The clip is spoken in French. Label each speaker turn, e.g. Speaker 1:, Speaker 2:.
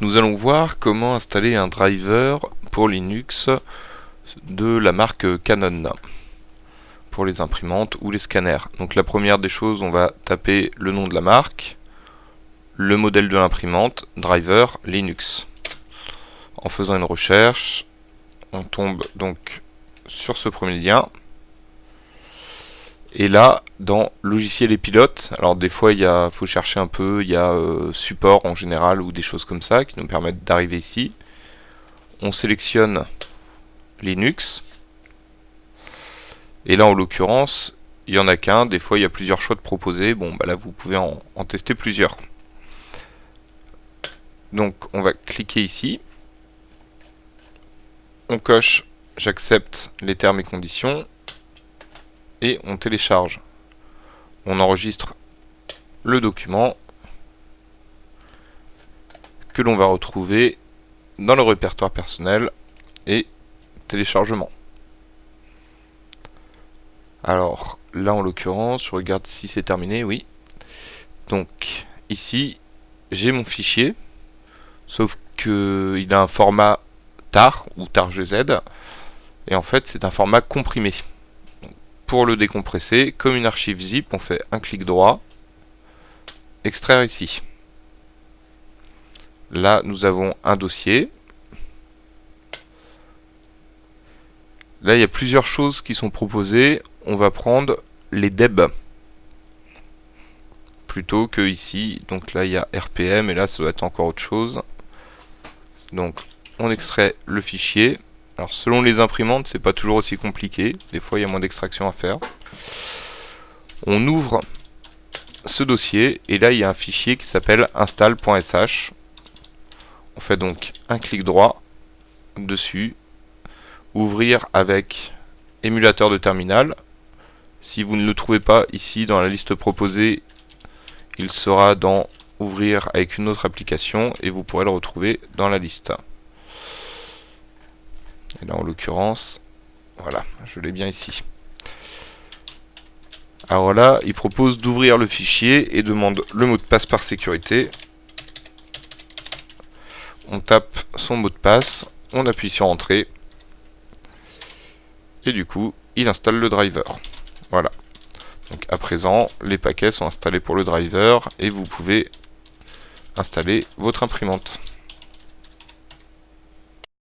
Speaker 1: Nous allons voir comment installer un driver pour Linux de la marque Canon pour les imprimantes ou les scanners. Donc la première des choses, on va taper le nom de la marque, le modèle de l'imprimante, driver, Linux. En faisant une recherche, on tombe donc sur ce premier lien. Et là, dans logiciel et pilote, alors des fois il faut chercher un peu, il y a euh, support en général ou des choses comme ça qui nous permettent d'arriver ici. On sélectionne Linux. Et là en l'occurrence, il n'y en a qu'un, des fois il y a plusieurs choix de proposer, bon bah là vous pouvez en tester plusieurs. Donc on va cliquer ici, on coche j'accepte les termes et conditions, et on télécharge. On enregistre le document que l'on va retrouver dans le répertoire personnel et téléchargement. Alors là en l'occurrence, je regarde si c'est terminé, oui. Donc ici, j'ai mon fichier, sauf que il a un format TAR ou TAR-GZ, et en fait c'est un format comprimé. Pour le décompresser, comme une archive zip, on fait un clic droit, extraire ici. Là, nous avons un dossier. Là, il y a plusieurs choses qui sont proposées. On va prendre les deb plutôt que ici. Donc là, il y a RPM et là, ça doit être encore autre chose. Donc, on extrait le fichier. Alors selon les imprimantes, c'est pas toujours aussi compliqué. Des fois, il y a moins d'extraction à faire. On ouvre ce dossier et là, il y a un fichier qui s'appelle install.sh. On fait donc un clic droit dessus, ouvrir avec émulateur de terminal. Si vous ne le trouvez pas ici dans la liste proposée, il sera dans ouvrir avec une autre application et vous pourrez le retrouver dans la liste. Et là, en l'occurrence, voilà, je l'ai bien ici. Alors là, il propose d'ouvrir le fichier et demande le mot de passe par sécurité. On tape son mot de passe, on appuie sur Entrée. Et du coup, il installe le driver. Voilà. Donc à présent, les paquets sont installés pour le driver et vous pouvez installer votre imprimante.